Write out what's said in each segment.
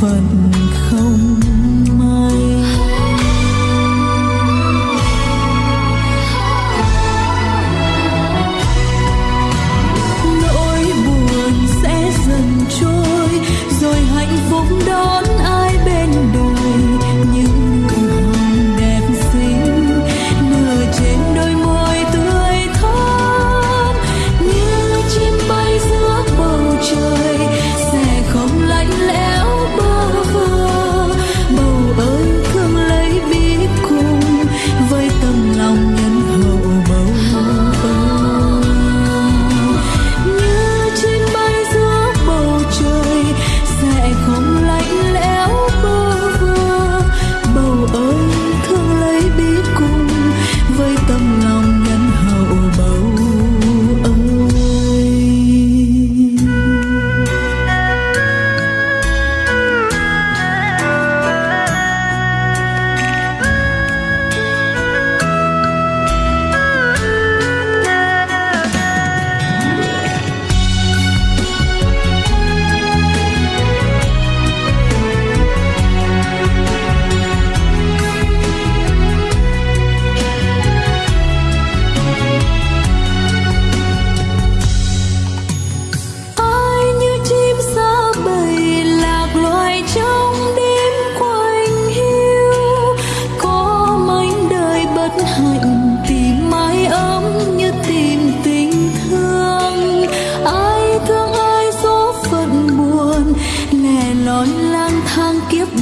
phận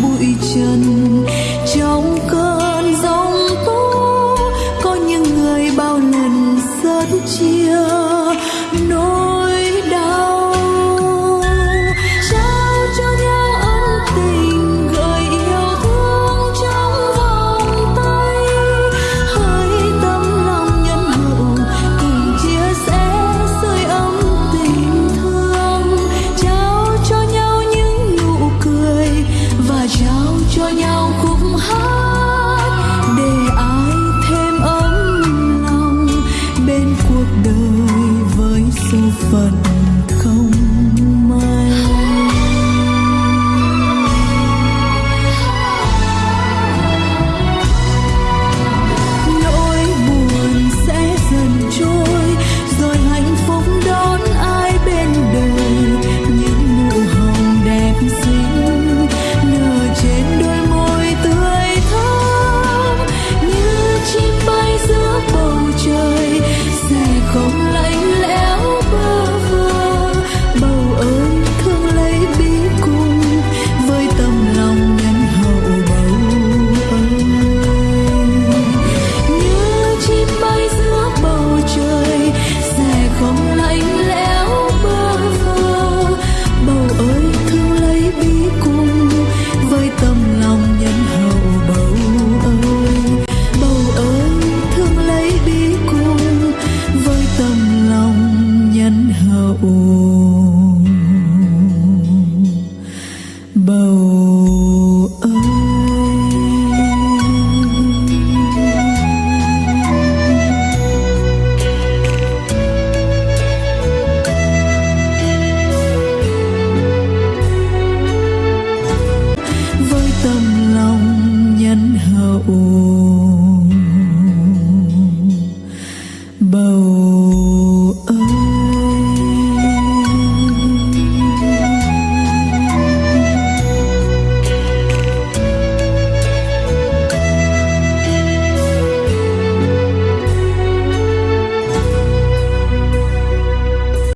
bụi phận But.